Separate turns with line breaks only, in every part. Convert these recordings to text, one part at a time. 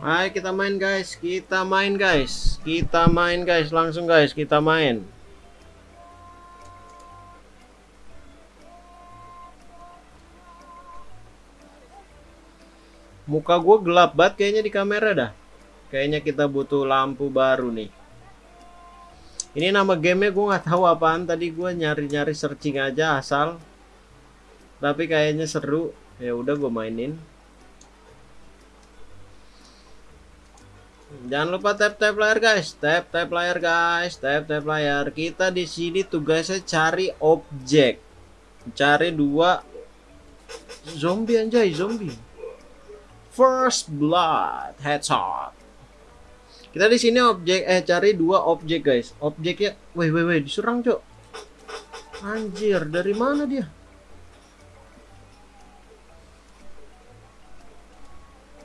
Ayo kita main guys, kita main guys, kita main guys, langsung guys, kita main. Muka gue gelap banget kayaknya di kamera dah. Kayaknya kita butuh lampu baru nih. Ini nama gamenya gue nggak tahu apaan. Tadi gue nyari-nyari searching aja asal. Tapi kayaknya seru. Ya udah gue mainin. Jangan lupa tap tap layar guys, tap tap layar guys, tap tap layar. Kita di sini tugasnya cari objek, cari dua zombie anjay zombie. First blood headshot. Kita di sini objek eh cari dua objek guys. Objeknya, weh weh weh diserang cok. Anjir dari mana dia?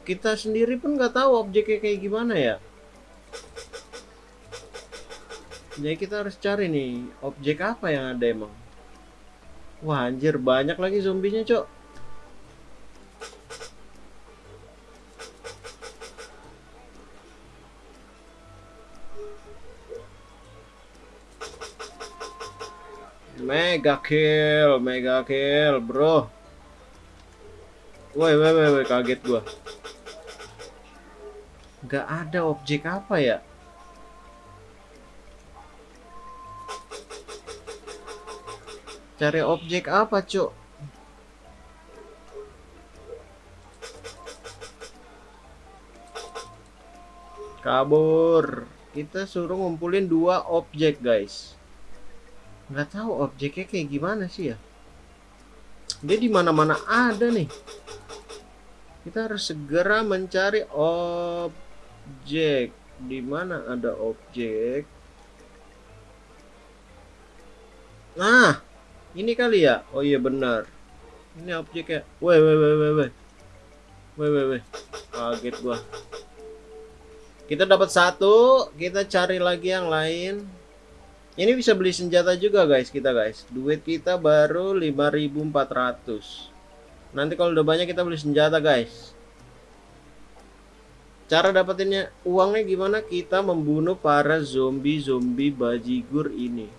Kita sendiri pun nggak tahu objeknya kayak gimana ya. Jadi kita harus cari nih objek apa yang ada emang? Wah anjir banyak lagi zombinya cok. Mega kill, mega kill, bro. Woi, woi, woi, kaget gua nggak ada objek apa ya? Cari objek apa cuk? Kabur. Kita suruh ngumpulin dua objek guys. Nggak tahu objeknya kayak gimana sih ya. Dia di mana mana ada nih. Kita harus segera mencari objek objek. Di mana ada objek? Nah ini kali ya? Oh iya benar. Ini objeknya woi woi woi woi woi woi woi woi kaget gua. Kita dapat satu kita cari lagi yang lain. Ini bisa beli senjata juga guys kita guys. Duit kita baru 5400 nanti kalau udah banyak kita beli senjata guys Cara dapetinnya uangnya gimana? Kita membunuh para zombie-zombie bajigur ini.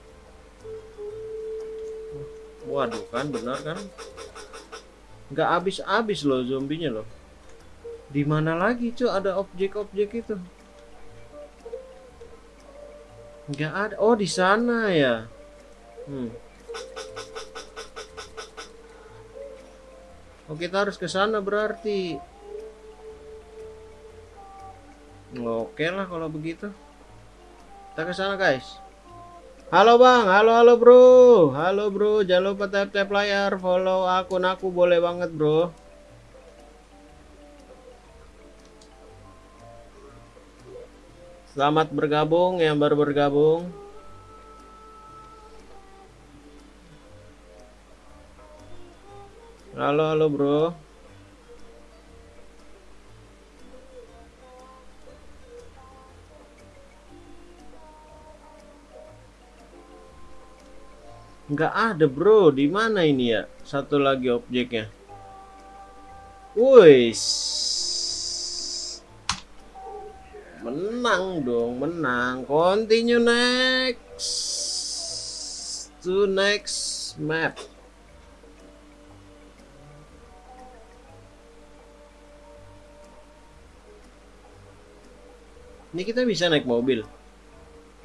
Waduh kan benar kan? Nggak habis-habis loh zombinya loh. Di mana lagi cuy ada objek-objek itu? Nggak ada. Oh di sana ya. Hmm. Oh kita harus ke sana berarti. Oke lah kalau begitu. Kita ke sana guys. Halo bang, halo halo bro, halo bro, jangan lupa tap tap layar, follow akun aku boleh banget bro. Selamat bergabung yang baru bergabung. Halo halo bro. Nggak ada bro, di mana ini ya? Satu lagi objeknya. Wis. Menang dong, menang. Continue next. To next map. Ini kita bisa naik mobil.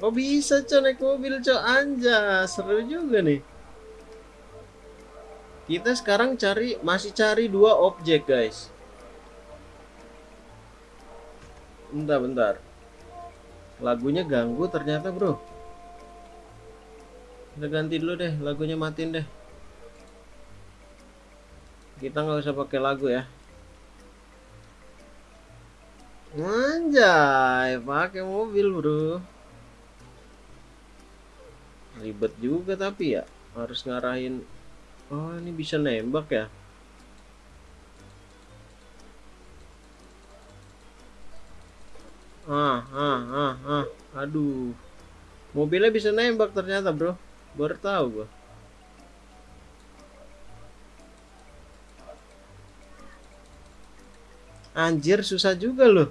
Oh bisa cok naik mobil cok anja seru juga nih. Kita sekarang cari masih cari dua objek guys. Bentar bentar. Lagunya ganggu ternyata bro. Kita ganti dulu deh lagunya matiin deh. Kita nggak usah pakai lagu ya. Anjay, pakai mobil bro ribet juga tapi ya harus ngarahin oh ini bisa nembak ya? Ah ah ah ah aduh. Mobilnya bisa nembak ternyata bro. Baru tahu gua. Anjir susah juga loh.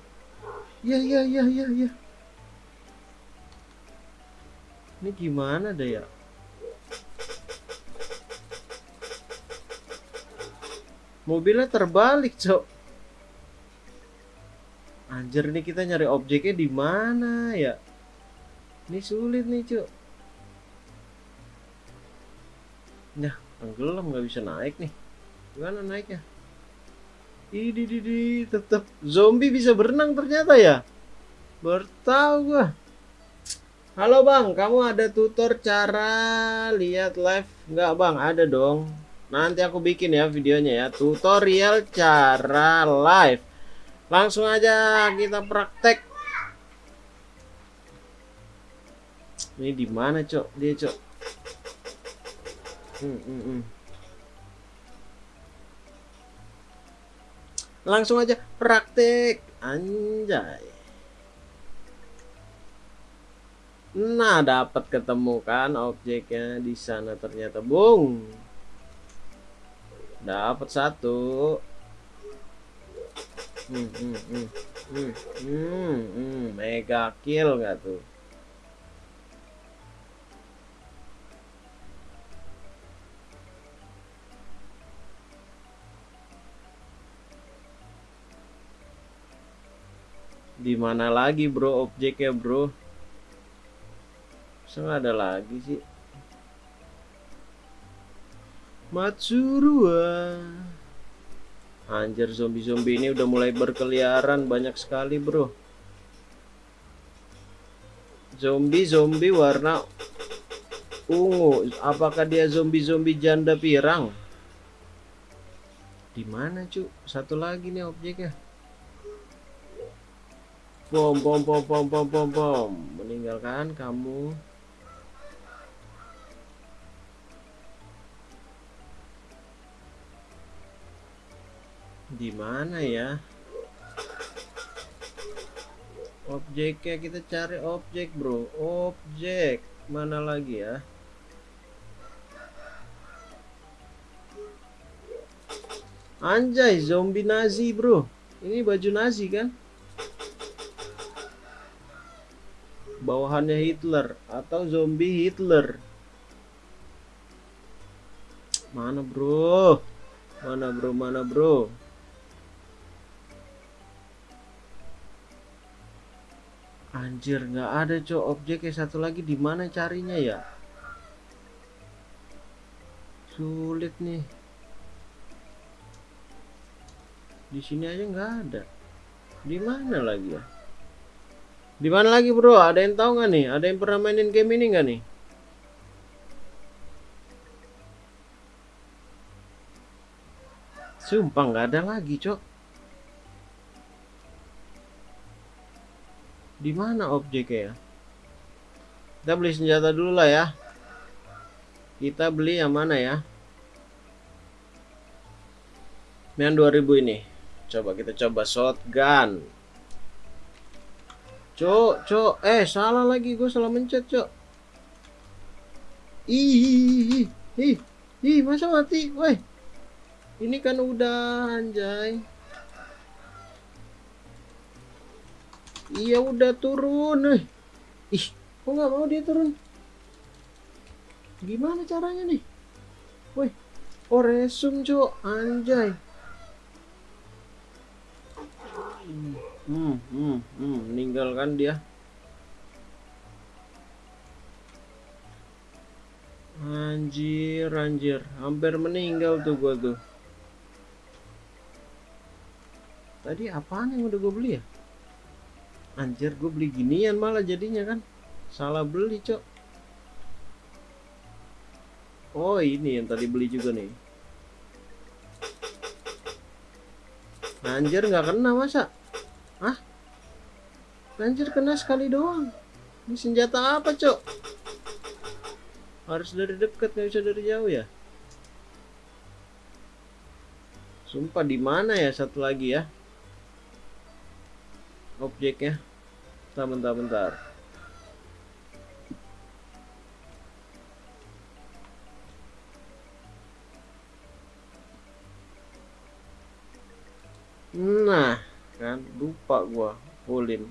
Iya iya iya iya iya. Ini gimana deh ya? Mobilnya terbalik, Cok. Anjir nih kita nyari objeknya di mana ya? Ini sulit nih, Cok. Nah, tenggelam nggak bisa naik nih. Gimana naiknya? Ini di tetap zombie bisa berenang ternyata ya. Bertahu. Halo bang, kamu ada tutor cara lihat live nggak bang? Ada dong. Nanti aku bikin ya videonya ya, tutorial cara live. Langsung aja kita praktek. Ini di mana cok? Dia cok. Hmm, hmm, hmm. Langsung aja praktek. Anjay. Nah, dapat ketemu kan objeknya di sana ternyata, Bung. Dapat satu. Hmm, hmm, hmm. Hmm, hmm, hmm. mega kill gak tuh? di mana lagi bro objeknya bro Masa ada lagi sih Matsurua Anjir zombie-zombie ini udah mulai berkeliaran banyak sekali bro Zombie-zombie warna ungu Apakah dia zombie-zombie janda pirang? Di mana cu? Satu lagi nih objeknya Bom, bom, bom, bom, bom, bom, bom. Meninggalkan kamu. Di mana ya? Objeknya kita cari objek, Bro. Objek. Mana lagi ya? Anjay, zombie Nazi, Bro. Ini baju Nazi kan? bawahannya Hitler atau zombie Hitler mana bro mana bro mana bro anjir nggak ada cok objeknya satu lagi di mana carinya ya sulit nih di sini aja nggak ada di mana lagi ya di mana lagi bro? Ada yang tahu nggak nih? Ada yang pernah mainin game ini nggak nih? Sumpah nggak ada lagi, cok. Di mana objeknya ya? Kita beli senjata dulu lah ya. Kita beli yang mana ya? Yang 2000 ini. Coba kita coba shotgun. Cok, cok, eh salah lagi gue salah mencet, cok. Ih, ih, ih, masa mati, woi. Ini kan udah anjay. Iya udah turun, eh. Ih, kok nggak mau dia turun? Gimana caranya nih? Woi, oh resum, cok, anjay. hmm, hmm, hmm, meninggalkan dia anjir anjir hampir meninggal tuh gua tuh tadi apaan yang udah gue beli ya anjir gue beli ginian malah jadinya kan salah beli cok oh ini yang tadi beli juga nih anjir nggak kena masa Hah? Anjir kena sekali doang. Ini senjata apa, Cok? Harus dari dekat, nggak bisa dari jauh ya? Sumpah di mana ya satu lagi ya? Objeknya. Bentar, bentar, bentar. Nah, kan lupa gua fullin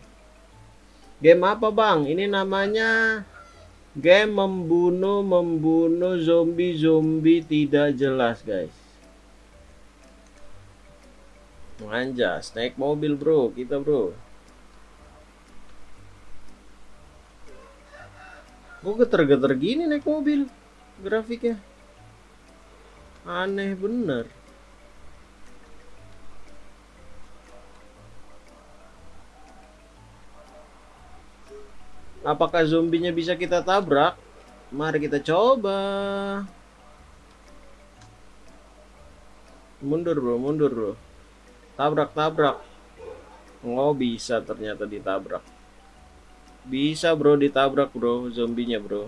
game apa bang ini namanya game membunuh membunuh zombie zombie tidak jelas guys Anjas, naik mobil bro, kita bro. Kok geter-geter gini naik mobil grafiknya? Aneh bener. Apakah zombinya bisa kita tabrak? Mari kita coba. Mundur bro, mundur bro. Tabrak, tabrak. Oh bisa ternyata ditabrak. Bisa bro ditabrak bro zombinya bro.